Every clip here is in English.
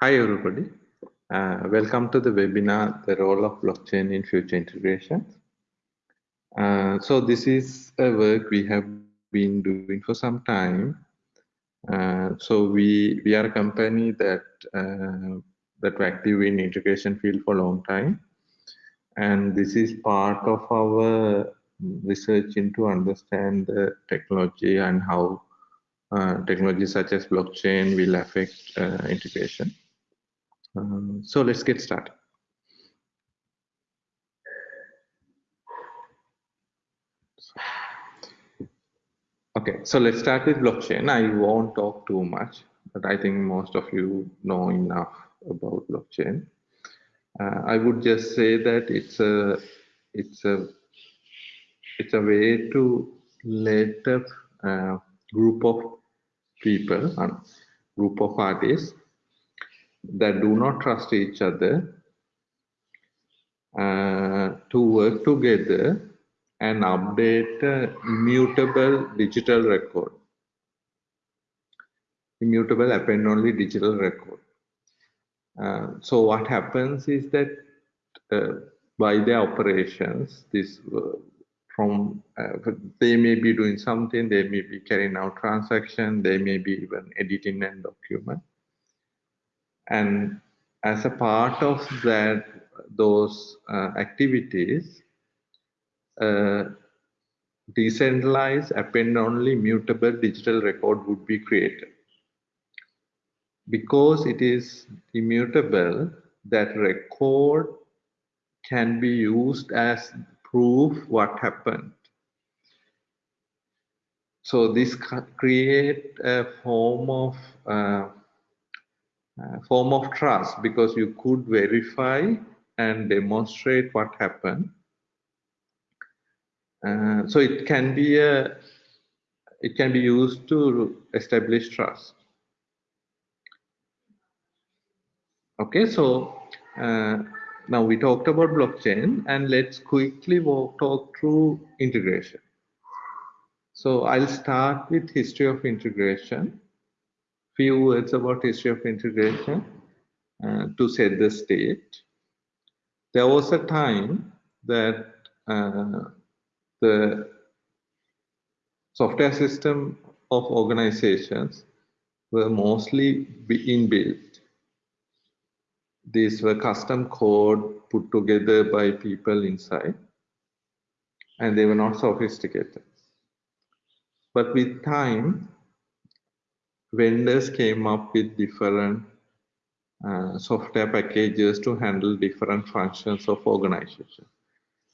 Hi, everybody. Uh, welcome to the webinar, The Role of Blockchain in Future Integration. Uh, so this is a work we have been doing for some time. Uh, so we we are a company that uh, that were active in integration field for a long time, and this is part of our research into understand the technology and how uh, technology such as blockchain will affect uh, integration. Um, so let's get started. Okay, so let's start with blockchain. I won't talk too much, but I think most of you know enough about blockchain. Uh, I would just say that it's a it's a it's a way to let a uh, group of people, a group of artists that do not trust each other uh, to work together and update immutable digital record. Immutable append only digital record. Uh, so what happens is that uh, by their operations, this uh, from uh, they may be doing something, they may be carrying out transaction, they may be even editing a document and as a part of that those uh, activities uh, decentralized append only mutable digital record would be created. Because it is immutable that record can be used as proof what happened. So this create a form of uh, uh, form of trust because you could verify and demonstrate what happened. Uh, so it can be a it can be used to establish trust. Okay, so uh, now we talked about blockchain and let's quickly walk, talk through integration. So I'll start with history of integration few words about history of integration uh, to set the state. There was a time that uh, the software system of organizations were mostly inbuilt. These were custom code put together by people inside, and they were not sophisticated. But with time, vendors came up with different uh, software packages to handle different functions of organization,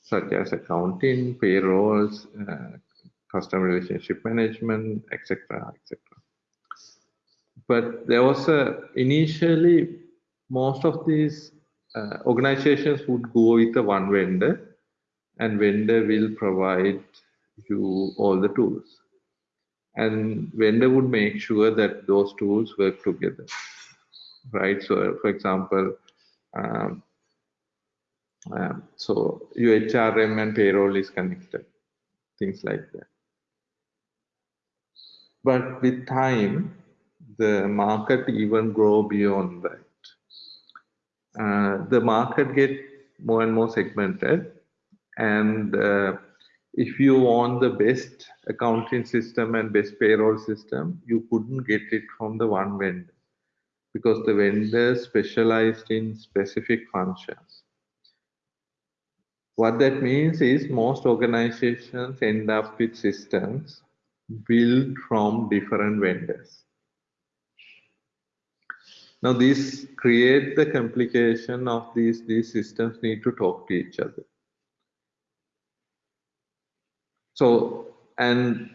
such as accounting, payrolls, uh, customer relationship management, etc., etc. But there was a initially most of these uh, organizations would go with a one vendor, and vendor will provide you all the tools and vendor would make sure that those tools work together right? So for example um, um, so UHRM and payroll is connected things like that. But with time the market even grow beyond that. Uh, the market get more and more segmented and uh, if you want the best accounting system and best payroll system, you couldn't get it from the one vendor because the vendor specialized in specific functions. What that means is most organizations end up with systems built from different vendors. Now this create the complication of these, these systems need to talk to each other. So, and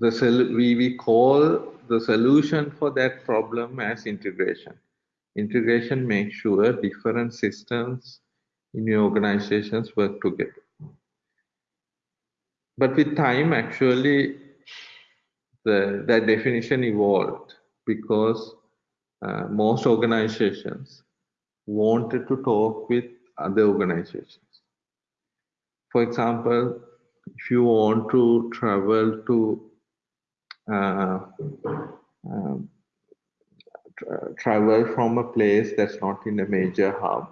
the we, we call the solution for that problem as integration. Integration makes sure different systems in your organizations work together. But with time, actually, the, that definition evolved because uh, most organizations wanted to talk with other organizations. For example, if you want to travel to uh, uh, tra travel from a place that's not in a major hub,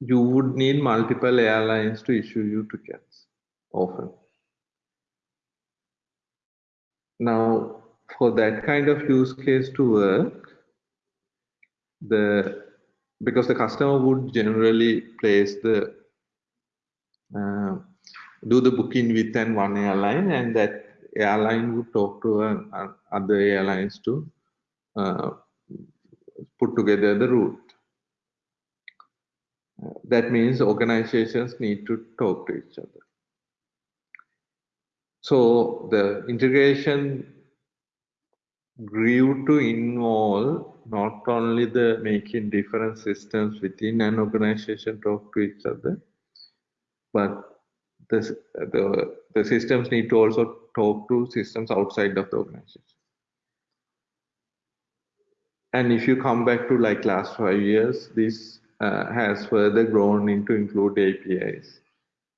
you would need multiple airlines to issue you tickets often. Now, for that kind of use case to work, the because the customer would generally place the do the booking with an one airline and that airline would talk to uh, other airlines to uh, put together the route. Uh, that means organizations need to talk to each other. So the integration grew to involve not only the making different systems within an organization talk to each other, but the, the, the systems need to also talk to systems outside of the organization. And if you come back to like last five years, this uh, has further grown into include APIs.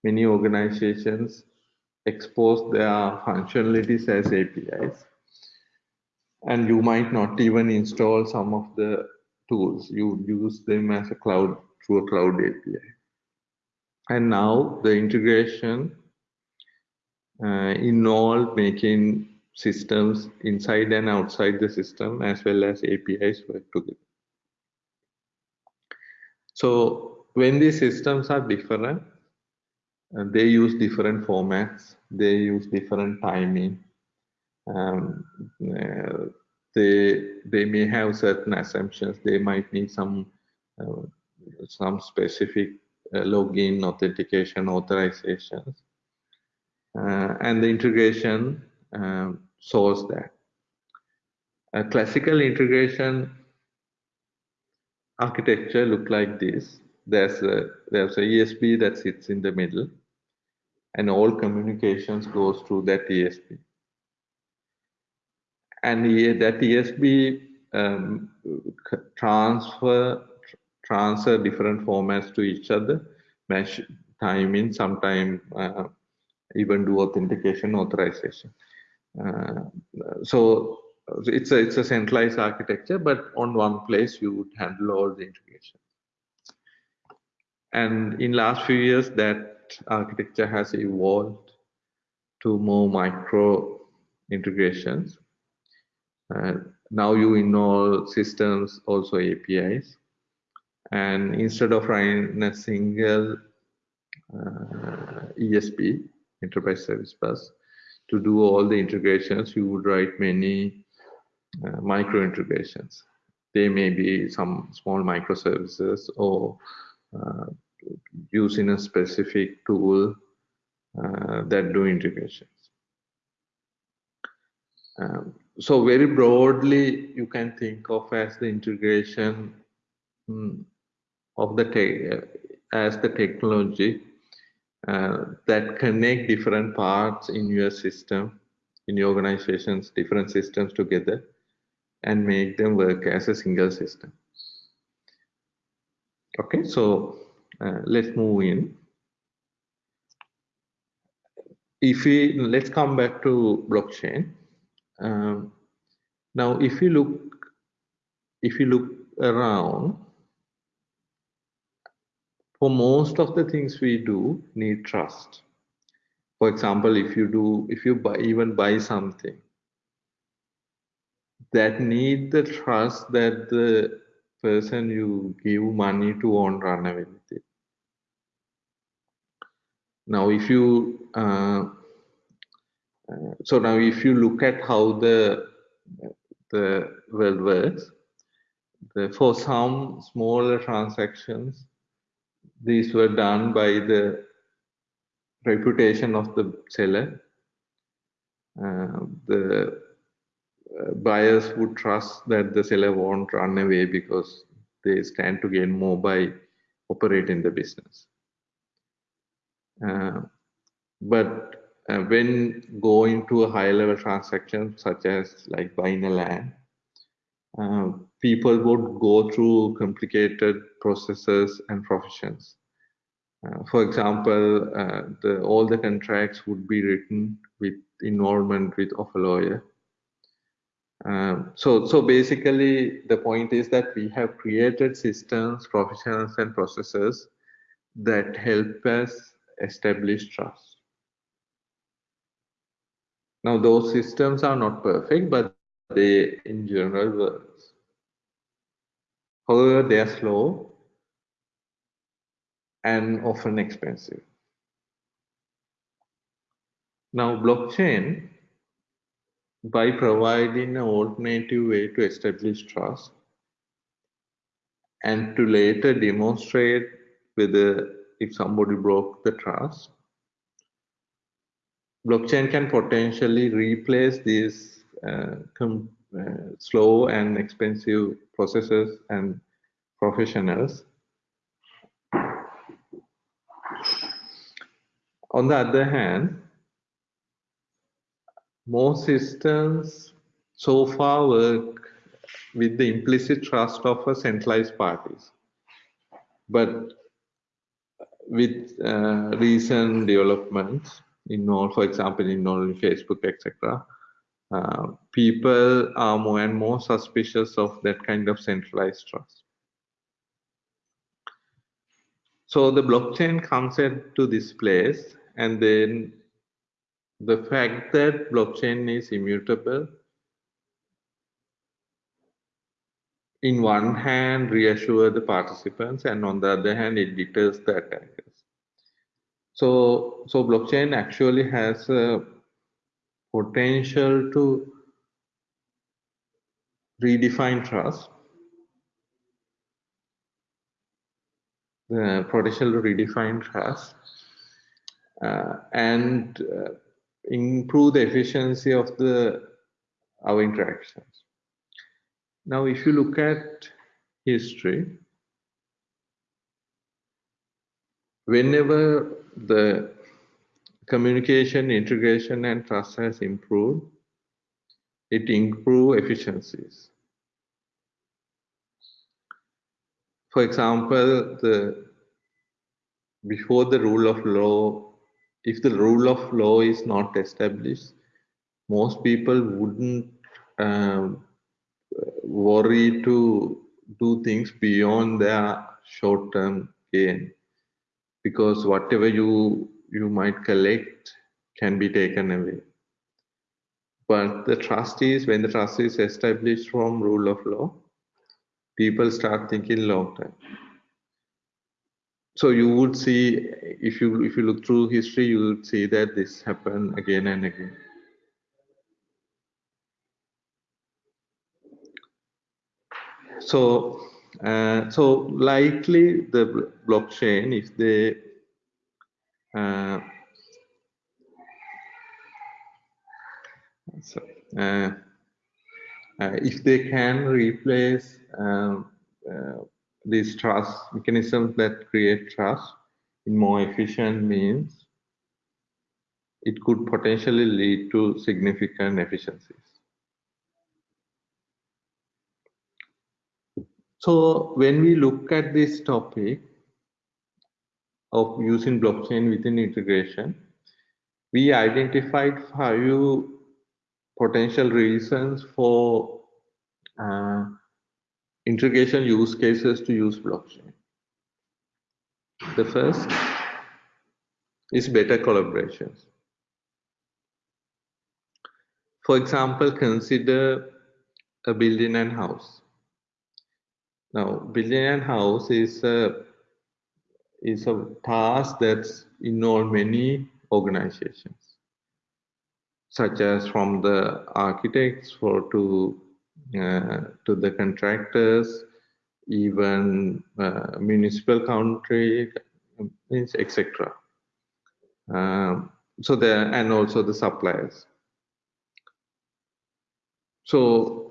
Many organizations expose their functionalities as APIs. And you might not even install some of the tools. You use them as a cloud through a cloud API. And now the integration uh, involved making systems inside and outside the system as well as APIs work together. So when these systems are different, uh, they use different formats, they use different timing. Um, uh, they they may have certain assumptions. They might need some uh, some specific login, authentication, authorizations, uh, and the integration um, solves that. A classical integration architecture look like this. There's a there's a ESB that sits in the middle, and all communications goes through that ESB. And that ESB um, transfer transfer different formats to each other, mesh in, sometime uh, even do authentication authorization. Uh, so it's a it's a centralized architecture, but on one place you would handle all the integration. And in last few years, that architecture has evolved to more micro integrations. Uh, now you involve systems, also APIs. And instead of running a single uh, ESB, enterprise service bus, to do all the integrations, you would write many uh, micro integrations. They may be some small microservices or uh, using a specific tool uh, that do integrations. Um, so very broadly, you can think of as the integration um, of the tech as the technology uh, that connect different parts in your system, in your organizations, different systems together and make them work as a single system. Okay, so uh, let's move in. If we let's come back to blockchain. Um, now, if you look, if you look around, for most of the things we do, need trust. For example, if you do, if you buy, even buy something, that need the trust that the person you give money to won't run away with it. Now, if you uh, so now if you look at how the the world works, the, for some smaller transactions, these were done by the reputation of the seller. Uh, the buyers would trust that the seller won't run away because they stand to gain more by operating the business. Uh, but uh, when going to a high level transaction such as like buying a land, uh, people would go through complicated processes and professions. Uh, for example, uh, the, all the contracts would be written with involvement with of a lawyer Um, so, so basically, the point is that we have created systems, professionals, and processes that help us establish trust. Now, those systems are not perfect, but they, in general. However, they are slow and often expensive. Now, blockchain by providing an alternative way to establish trust and to later demonstrate whether if somebody broke the trust, blockchain can potentially replace these uh, uh, slow and expensive processes and professionals. On the other hand, most systems so far work with the implicit trust of a centralized parties. But with uh, recent developments in all, for example, in all Facebook, etc., uh, people are more and more suspicious of that kind of centralized trust. So the blockchain comes into this place, and then the fact that blockchain is immutable in one hand reassure the participants and on the other hand it deters the attackers so so blockchain actually has a potential to redefine trust the potential to redefine trust uh, and uh, improve the efficiency of the our interactions. Now, if you look at history, whenever the communication, integration, and trust has improved, it improve efficiencies. For example, the before the rule of law if the rule of law is not established, most people wouldn't um, worry to do things beyond their short-term gain because whatever you you might collect can be taken away. But the trust is when the trust is established from rule of law people start thinking long term so you would see if you if you look through history you would see that this happened again and again. So uh, so likely the blockchain if they uh, so, uh, uh if they can replace um, uh, these trust mechanisms that create trust in more efficient means, it could potentially lead to significant efficiencies. So when we look at this topic of using blockchain within integration, we identified five potential reasons for uh, integration use cases to use blockchain. The first is better collaborations. For example, consider a building and house. Now, building and house is a is a task that's involve many organizations, such as from the architects for to uh, to the contractors, even uh, municipal country, etc. Um, so there and also the suppliers. So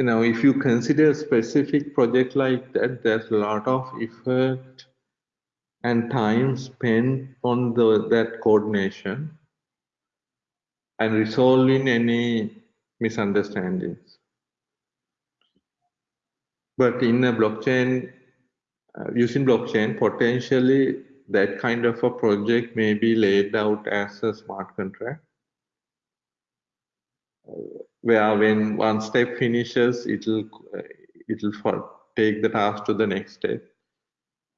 you know if you consider a specific project like that, there's a lot of effort and time spent on the that coordination and resolving any misunderstandings. But in a blockchain, uh, using blockchain, potentially that kind of a project may be laid out as a smart contract. Where when one step finishes, it'll it'll take the task to the next step.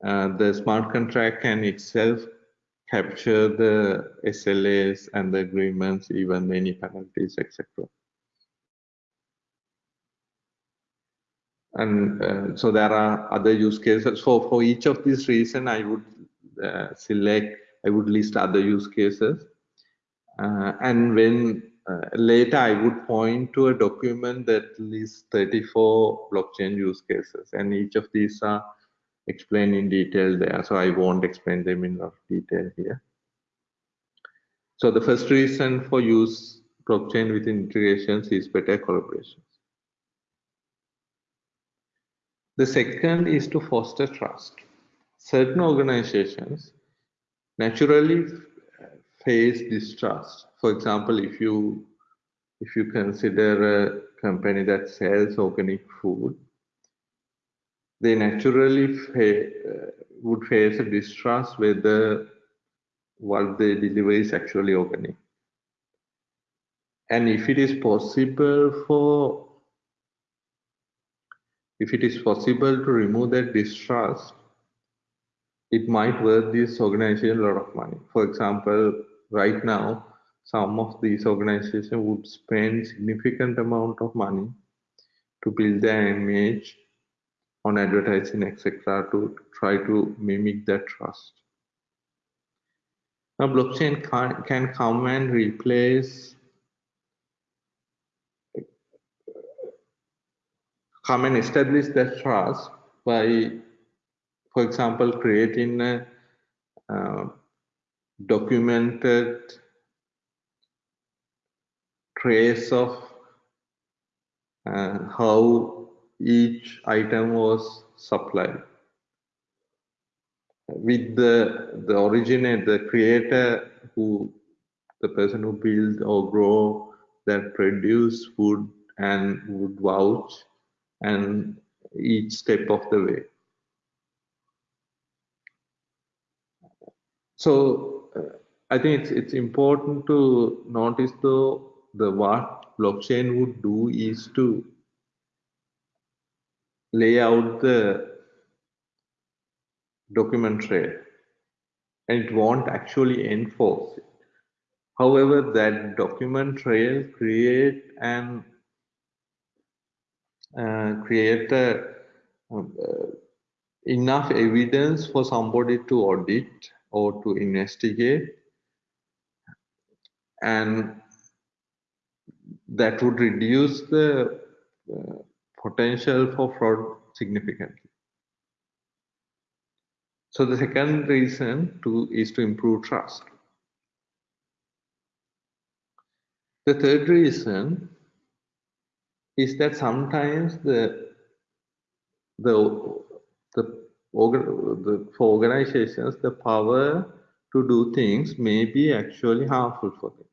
Uh, the smart contract can itself capture the SLAs and the agreements, even any penalties, etc. And uh, so there are other use cases. So for each of these reasons, I would uh, select, I would list other use cases. Uh, and when uh, later I would point to a document that lists 34 blockchain use cases, and each of these are explained in detail there. So I won't explain them in enough detail here. So the first reason for use blockchain with integrations is better collaborations. The second is to foster trust. Certain organizations naturally face distrust. For example, if you if you consider a company that sells organic food, they naturally fa uh, would face a distrust whether what they deliver is actually organic. And if it is possible for if it is possible to remove that distrust, it might worth this organization a lot of money. For example, right now, some of these organizations would spend significant amount of money to build their image on advertising, etc., to try to mimic that trust. Now, blockchain can, can come and replace, come and establish that trust by, for example, creating a uh, documented trace of uh, how each item was supplied. With the the originator the creator who the person who build or grow that produce food and would vouch and each step of the way. So uh, i think it's it's important to notice though the what blockchain would do is to lay out the document trail and it won't actually enforce it. However, that document trail create and uh, create a, uh, enough evidence for somebody to audit or to investigate and that would reduce the uh, potential for fraud significantly. So the second reason to is to improve trust. The third reason is that sometimes the the the, the for organizations the power to do things may be actually harmful for them.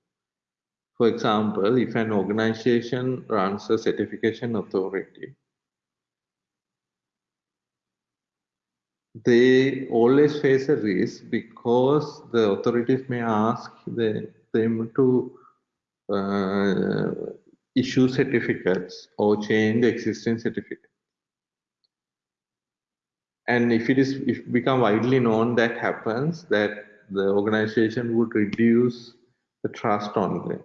For example, if an organization runs a certification authority, they always face a risk because the authorities may ask the, them to uh, issue certificates or change existing certificates. And if it is if become widely known that happens, that the organization would reduce the trust on them.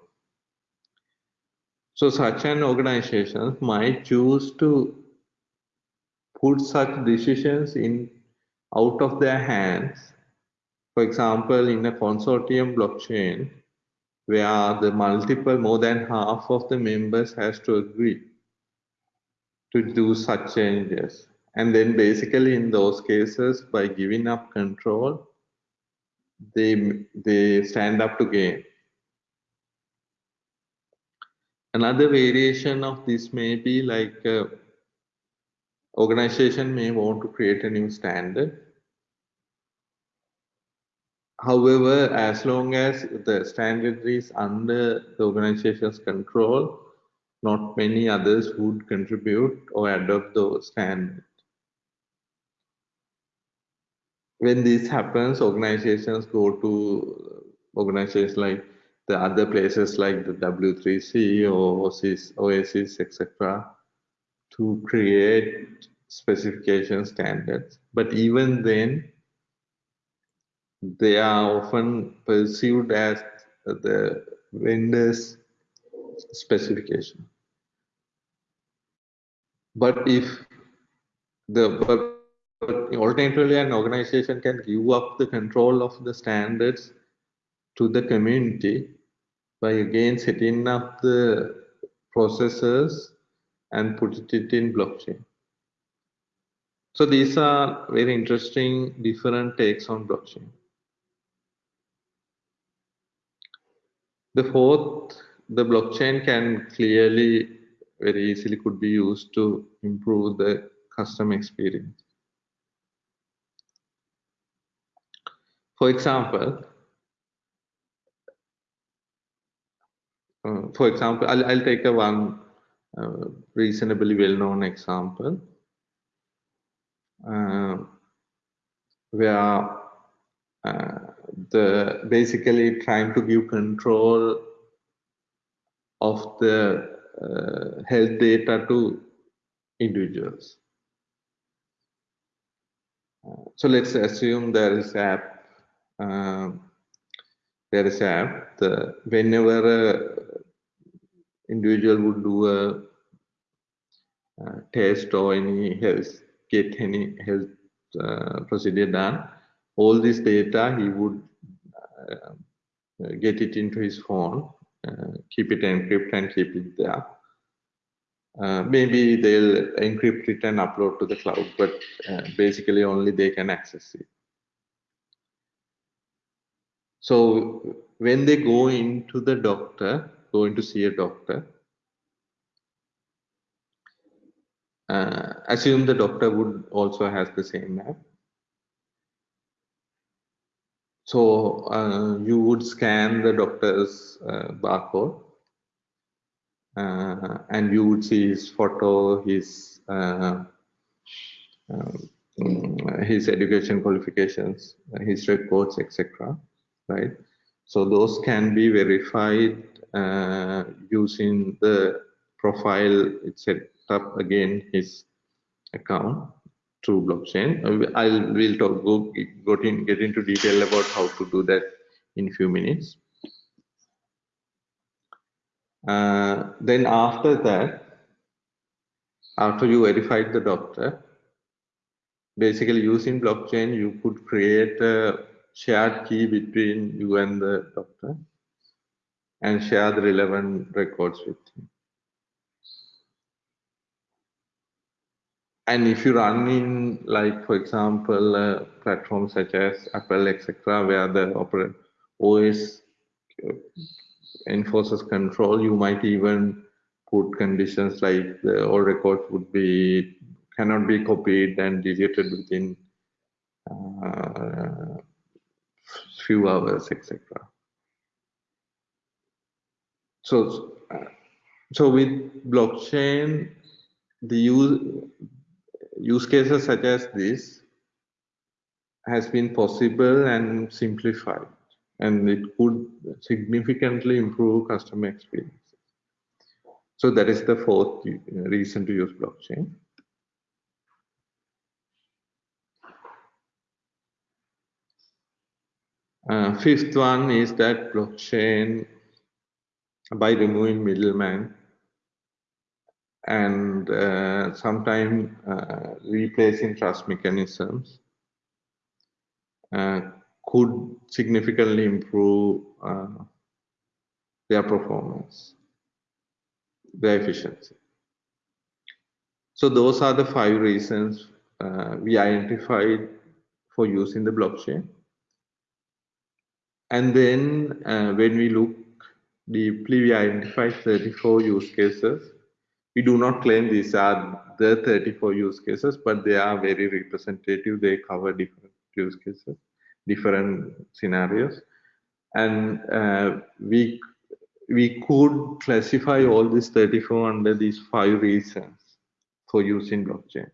So such an organization might choose to put such decisions in out of their hands. For example, in a consortium blockchain, where the multiple more than half of the members has to agree to do such changes. And then basically in those cases, by giving up control, they, they stand up to gain. Another variation of this may be like uh, organization may want to create a new standard. However, as long as the standard is under the organization's control, not many others would contribute or adopt those standards. When this happens, organizations go to organizations like the other places like the W3C or OASIS, OASIS etc. to create specification standards. But even then, they are often perceived as the vendor's specification. But if the alternatively an organization can give up the control of the standards to the community by again setting up the processes and put it in blockchain. So these are very interesting different takes on blockchain. The fourth, the blockchain can clearly, very easily could be used to improve the customer experience. For example, uh, for example, I'll, I'll take a one uh, reasonably well-known example uh, where uh, the basically trying to give control of the uh, health data to individuals. Uh, so let's assume there is app, there is app. The, whenever individual would do a, a test or any health, get any health uh, procedure done, all this data he would uh, get it into his phone, uh, keep it encrypted and keep it there. Uh, maybe they'll encrypt it and upload to the cloud, but uh, basically only they can access it. So when they go into the doctor, going to see a doctor, uh, assume the doctor would also has the same app so uh, you would scan the doctor's uh, barcode uh, and you would see his photo, his uh, um, his education qualifications, his records, etc. Right. So those can be verified uh, using the profile it set up again his account to blockchain. Uh, I'll we'll talk go, go in, get into detail about how to do that in few minutes. Uh, then after that, after you verified the doctor, basically using blockchain, you could create a shared key between you and the doctor and share the relevant records with him. and if you run in like for example uh, platforms such as apple etc where the os uh, enforces control you might even put conditions like the all records would be cannot be copied and deleted within uh, few hours etc so so with blockchain the use use cases such as this has been possible and simplified and it could significantly improve customer experience. So that is the fourth reason to use blockchain. Uh, fifth one is that blockchain, by removing middleman, and uh, sometimes uh, replacing trust mechanisms uh, could significantly improve uh, their performance, their efficiency. So those are the five reasons uh, we identified for using the blockchain. And then uh, when we look deeply, we identified 34 use cases we do not claim these are the 34 use cases, but they are very representative. They cover different use cases, different scenarios. And uh, we, we could classify all these 34 under these five reasons for using blockchain.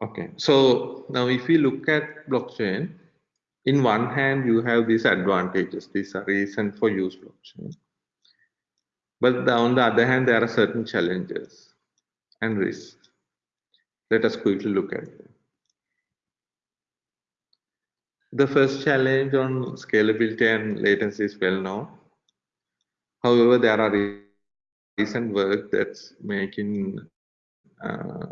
Okay, so now if we look at blockchain, in one hand you have these advantages, these are reason for use blockchain. But on the other hand, there are certain challenges and risks. Let us quickly look at them. The first challenge on scalability and latency is well known. However, there are recent work that's making uh,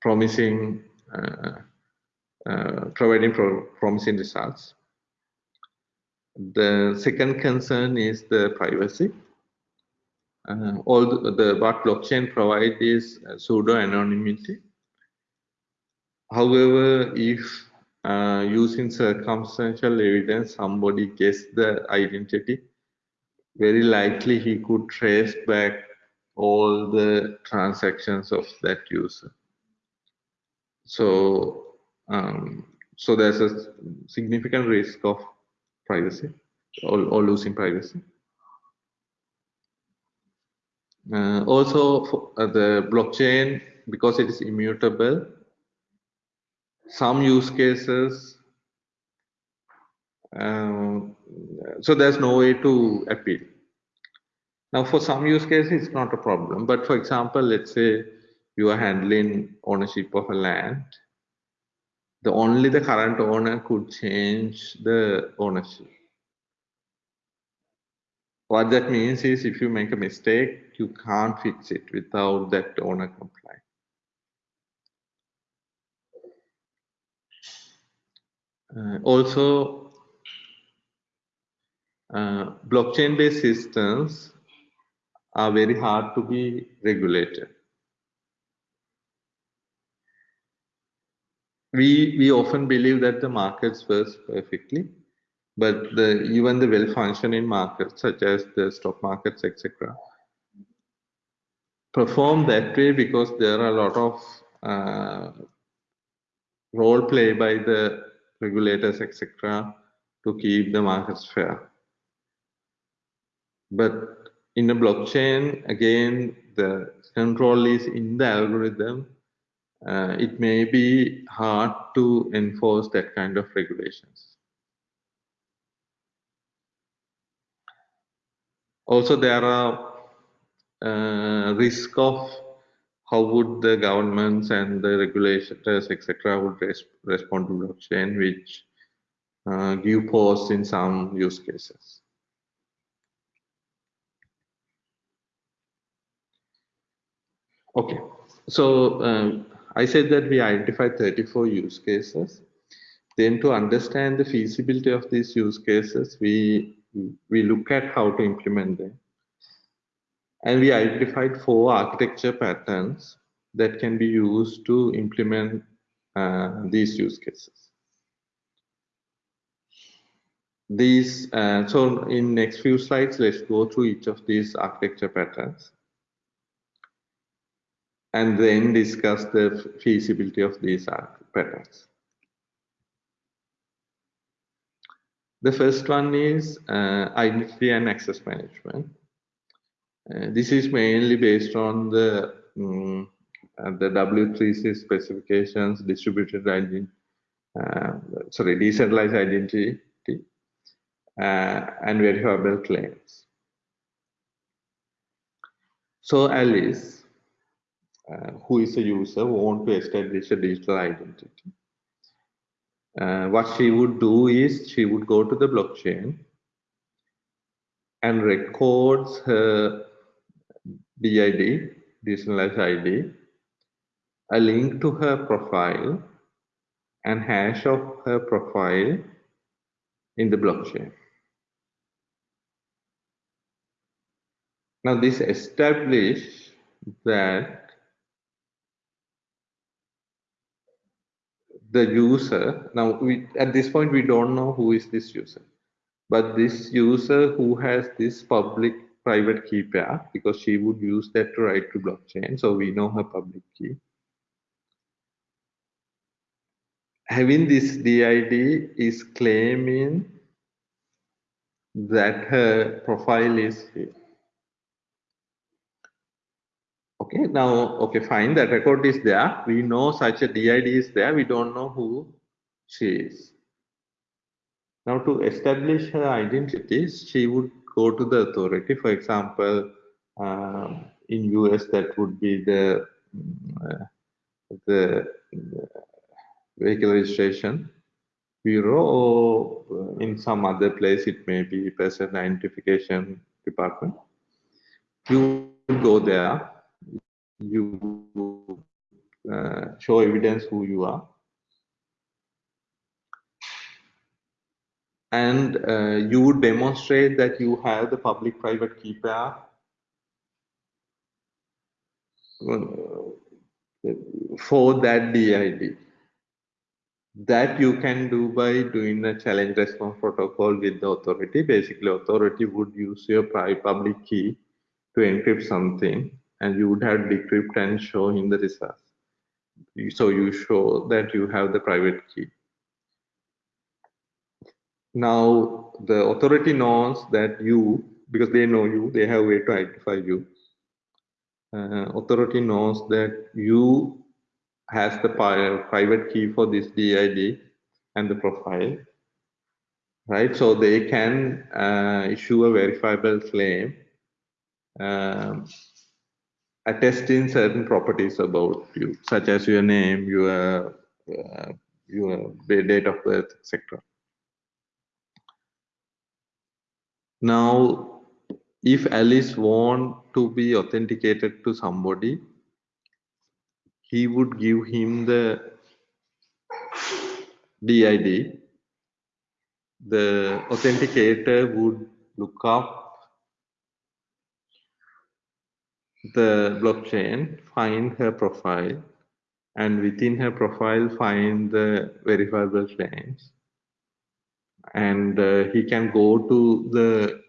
promising, uh, uh, providing pro promising results. The second concern is the privacy. Uh, all the, the, what blockchain provides is pseudo anonymity. However, if uh, using circumstantial evidence, somebody guessed the identity, very likely he could trace back all the transactions of that user. So, um, so there's a significant risk of privacy or, or losing privacy. Uh, also, for, uh, the blockchain, because it is immutable, some use cases, um, so there's no way to appeal. Now, for some use cases, it's not a problem. But for example, let's say you are handling ownership of a land. The only the current owner could change the ownership. What that means is if you make a mistake, you can't fix it without that owner complying. Uh, also, uh, blockchain-based systems are very hard to be regulated. We, we often believe that the markets work perfectly, but the, even the well-functioning markets, such as the stock markets, etc., perform that way because there are a lot of uh, role play by the regulators, etc., to keep the markets fair. But in a blockchain, again, the control is in the algorithm. Uh, it may be hard to enforce that kind of regulations. Also, there are uh, risk of how would the governments and the regulators, etc., would res respond to blockchain, which uh, give pause in some use cases. Okay, so um, I said that we identified 34 use cases. Then to understand the feasibility of these use cases, we, we look at how to implement them. And we identified four architecture patterns that can be used to implement uh, these use cases. These, uh, so in next few slides, let's go through each of these architecture patterns and then discuss the feasibility of these patterns. The first one is uh, identity and access management. Uh, this is mainly based on the um, the W3C specifications, distributed identity, uh, sorry, decentralized identity, uh, and verifiable claims. So Alice uh, who is a user who want to establish a digital identity. Uh, what she would do is she would go to the blockchain and records her DID, decentralized ID, a link to her profile and hash of her profile in the blockchain. Now this establish that the user. Now we at this point we don't know who is this user. But this user who has this public private key pair because she would use that to write to blockchain so we know her public key. Having this DID is claiming that her profile is here Okay, now, okay, fine, that record is there. We know such a DID is there. We don't know who she is. Now, to establish her identity, she would go to the authority. For example, um, in US, that would be the uh, the vehicle registration bureau, or in some other place, it may be person identification department. You go there, you uh, show evidence who you are, and uh, you would demonstrate that you have the public-private key pair uh, for that DID. That you can do by doing a challenge response protocol with the authority. Basically, authority would use your private public key to encrypt something and you would have decrypt and show him the results. So you show that you have the private key. Now the authority knows that you, because they know you, they have a way to identify you. Uh, authority knows that you has the private key for this DID and the profile, right? So they can uh, issue a verifiable claim um, attesting certain properties about you, such as your name, your uh, your date of birth, etc. Now, if Alice want to be authenticated to somebody, he would give him the DID. The authenticator would look up the blockchain, find her profile, and within her profile find the verifiable claims. And uh, he can go to the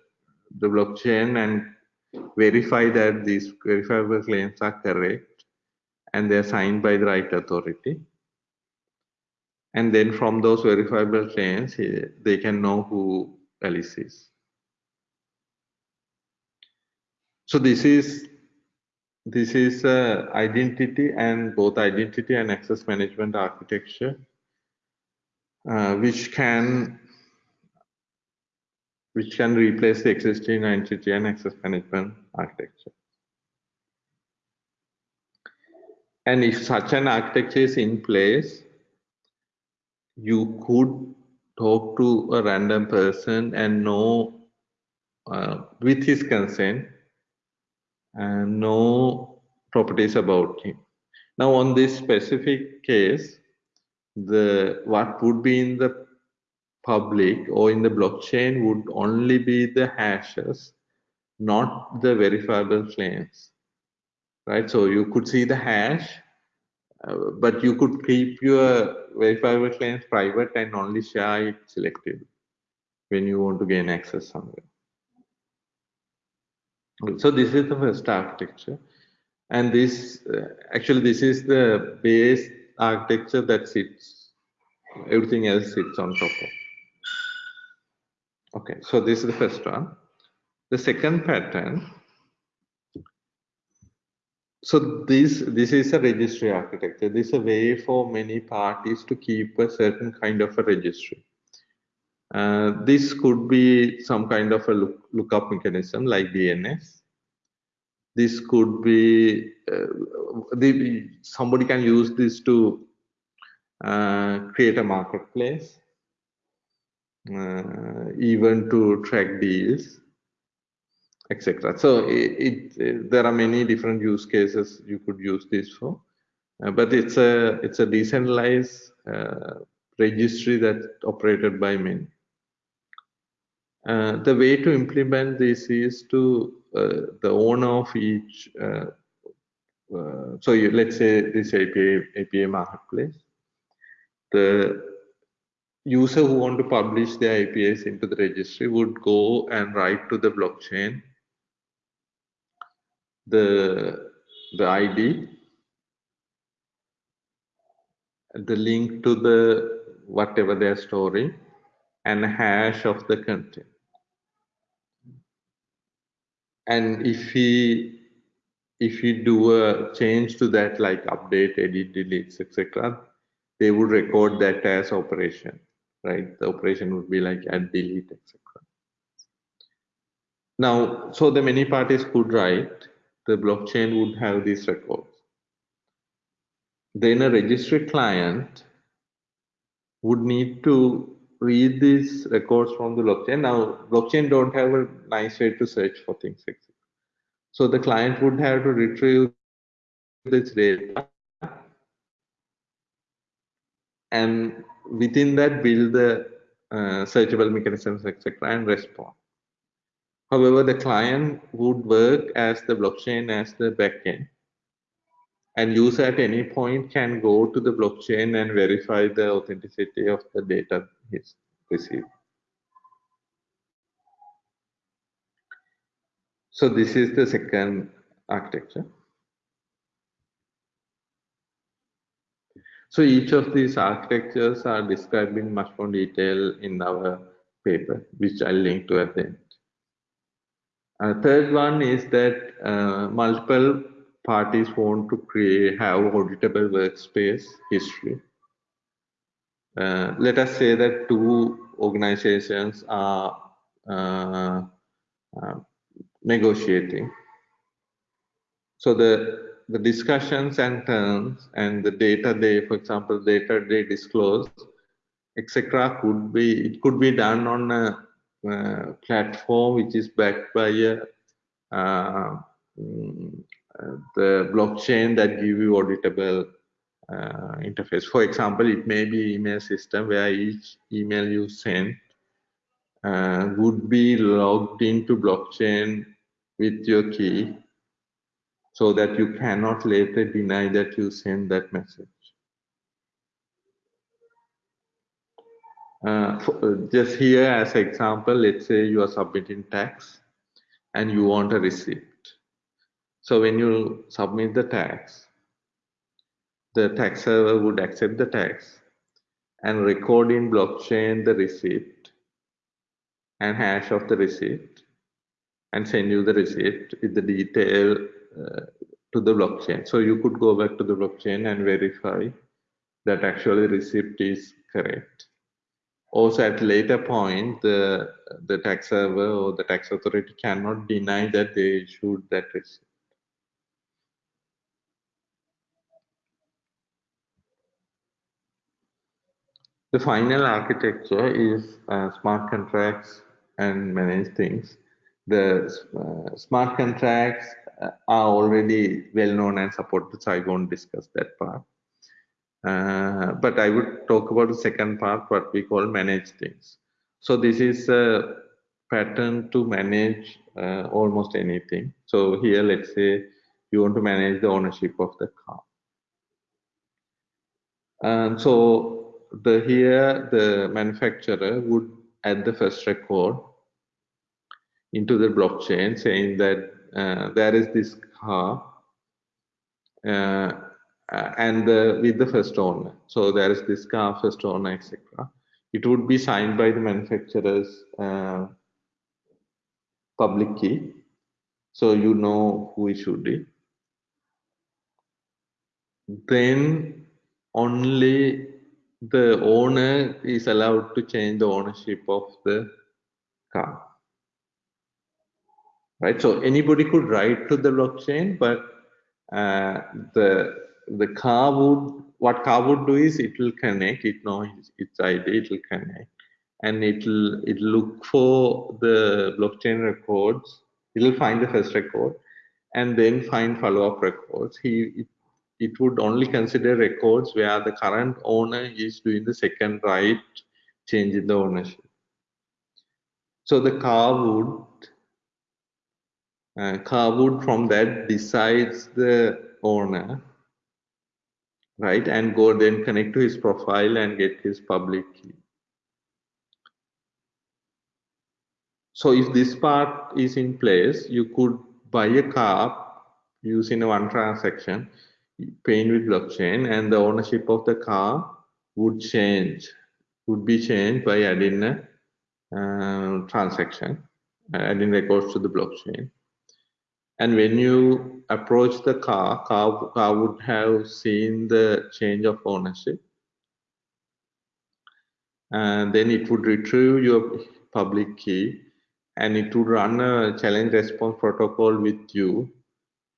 the blockchain and verify that these verifiable claims are correct and they're signed by the right authority. And then from those verifiable claims, they can know who Alice is. So this is this is uh, identity and both identity and access management architecture, uh, which can which can replace the existing identity and access management architecture. And if such an architecture is in place, you could talk to a random person and know uh, with his consent and no properties about him. Now on this specific case, the what would be in the public or in the blockchain would only be the hashes, not the verifiable claims, right? So you could see the hash, uh, but you could keep your verifiable claims private and only share it selectively when you want to gain access somewhere. So this is the first architecture. And this, uh, actually, this is the base architecture that sits, everything else sits on top of. Okay, so this is the first one. The second pattern, so this, this is a registry architecture. This is a way for many parties to keep a certain kind of a registry. Uh, this could be some kind of a look, lookup mechanism like DNS. This could be uh, the, somebody can use this to uh, create a marketplace, uh, even to track deals, etc. So it, it, there are many different use cases you could use this for, uh, but it's a it's a decentralized registry that operated by many. Uh, the way to implement this is to uh, the owner of each. Uh, uh, so you, let's say this API marketplace. The user who want to publish their APIs into the registry would go and write to the blockchain the the ID, the link to the whatever they're storing, and hash of the content and if he if you do a change to that, like update, edit, deletes etc., they would record that as operation, right? The operation would be like add, delete, etc. Now, so the many parties could write, the blockchain would have these records. Then a registry client would need to read these records from the blockchain. Now, blockchain don't have a nice way to search for things. So the client would have to retrieve this data and within that build the uh, searchable mechanisms, etc., and respond. However, the client would work as the blockchain as the backend and user at any point can go to the blockchain and verify the authenticity of the data he's received. So this is the second architecture. So each of these architectures are described in much more detail in our paper, which I'll link to at the end. Uh, third one is that uh, multiple parties want to create have auditable workspace history. Uh, let us say that two organizations are uh, uh, negotiating. So the the discussions and terms and the data they, for example, data they disclose, etc., could be it could be done on a uh, platform which is backed by a uh, mm, the blockchain that give you auditable uh, interface. For example, it may be email system where each email you send uh, would be logged into blockchain with your key so that you cannot later deny that you send that message. Uh, for, uh, just here as example, let's say you are submitting tax and you want a receipt. So when you submit the tax, the tax server would accept the tax and record in blockchain the receipt and hash of the receipt and send you the receipt with the detail uh, to the blockchain. So you could go back to the blockchain and verify that actually receipt is correct. Also at later point, the, the tax server or the tax authority cannot deny that they issued that receipt. The final architecture is uh, smart contracts and manage things. The uh, smart contracts uh, are already well known and supported, so I won't discuss that part. Uh, but I would talk about the second part, what we call manage things. So this is a pattern to manage uh, almost anything. So here, let's say you want to manage the ownership of the car. And so the here the manufacturer would add the first record into the blockchain saying that uh, there is this car uh, and the, with the first owner. So there is this car, first owner, etc. It would be signed by the manufacturer's uh, public key. So you know who issued it. Then only the owner is allowed to change the ownership of the car. Right, so anybody could write to the blockchain, but uh, the the car would what car would do is it will connect, it knows its ID, it will connect, and it will it look for the blockchain records. It will find the first record, and then find follow-up records. He it it would only consider records where the current owner is doing the second right change in the ownership. So the car would uh, car would from that decides the owner right and go then connect to his profile and get his public key. So if this part is in place, you could buy a car using a one transaction paying with blockchain and the ownership of the car would change, would be changed by adding a uh, transaction, adding records to the blockchain. And when you approach the car, car, car would have seen the change of ownership. And then it would retrieve your public key and it would run a challenge response protocol with you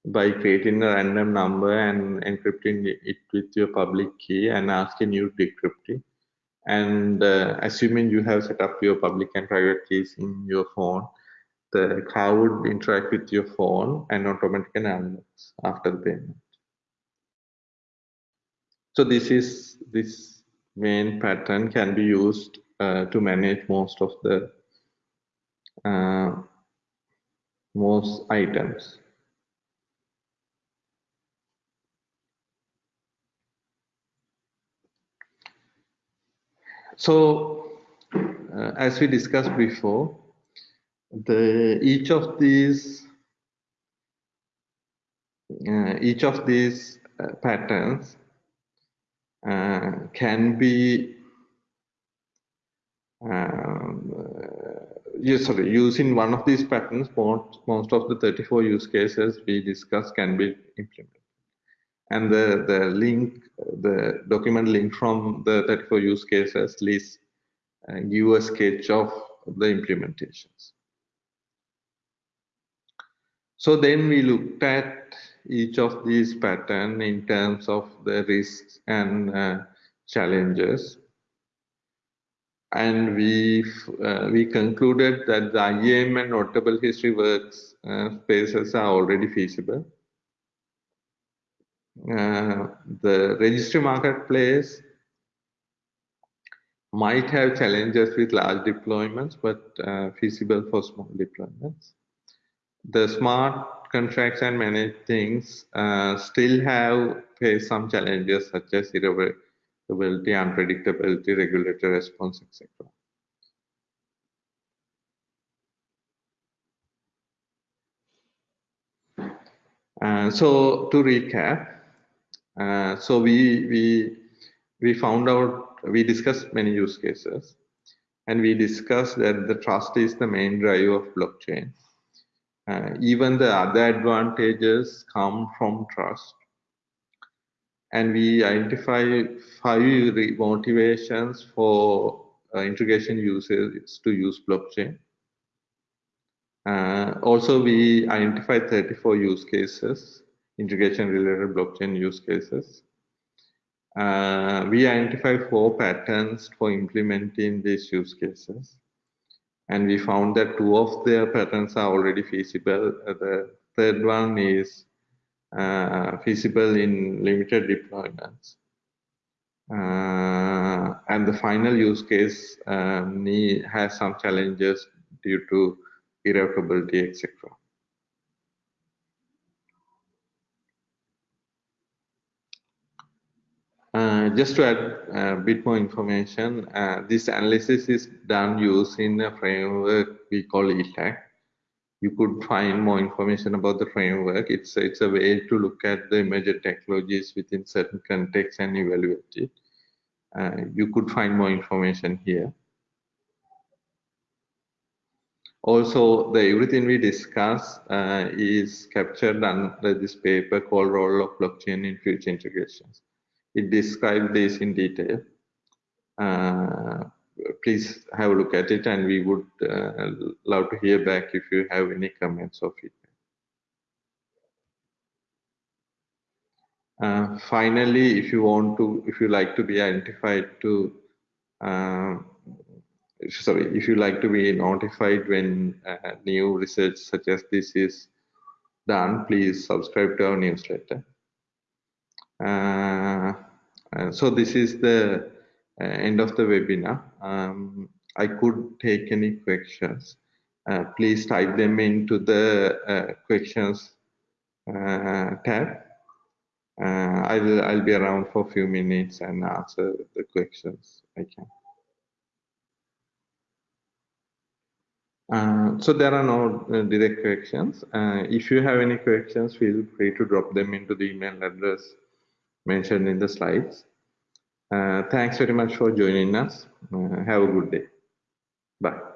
by creating a random number and encrypting it with your public key and asking you to decrypt it. And uh, assuming you have set up your public and private keys in your phone, the car would interact with your phone and automatically alerts after the payment. So this is this main pattern can be used uh, to manage most of the uh, most items. So, uh, as we discussed before, the each of these uh, each of these uh, patterns uh, can be um, uh, sorry, using one of these patterns, most, most of the 34 use cases we discussed can be implemented and the, the link, the document link from the 34 use cases list uh, give a sketch of the implementations. So then we looked at each of these pattern in terms of the risks and uh, challenges. And we uh, we concluded that the IAM and notable history works uh, spaces are already feasible the registry marketplace might have challenges with large deployments, but uh, feasible for small deployments. The smart contracts and managed things uh, still have faced some challenges such as irreversibility, unpredictability, regulatory response, etc. Uh, so to recap, uh, so we we we found out we discussed many use cases, and we discussed that the trust is the main driver of blockchain. Uh, even the other advantages come from trust, and we identify five motivations for uh, integration users to use blockchain. Uh, also, we identified 34 use cases integration related blockchain use cases. Uh, we identify four patterns for implementing these use cases. And we found that two of their patterns are already feasible. Uh, the third one is uh, feasible in limited deployments. Uh, and the final use case um, has some challenges due to irrevocability, etc. Uh, just to add a bit more information, uh, this analysis is done using a framework we call ETAC. You could find more information about the framework. It's, it's a way to look at the emerging technologies within certain contexts and evaluate it. Uh, you could find more information here. Also, the everything we discuss uh, is captured under this paper called Role of Blockchain in Future Integrations it describes this in detail. Uh, please have a look at it and we would uh, love to hear back if you have any comments or feedback. Uh, finally, if you want to, if you like to be identified to, uh, sorry, if you like to be notified when uh, new research such as this is done, please subscribe to our newsletter. Uh, uh, so this is the uh, end of the webinar. Um, I could take any questions. Uh, please type them into the questions tab. I'll, I'll be around for a few minutes and answer the questions I can. Uh, so there are no uh, direct questions. Uh, if you have any questions, feel free to drop them into the email address mentioned in the slides. Uh, thanks very much for joining us. Uh, have a good day. Bye.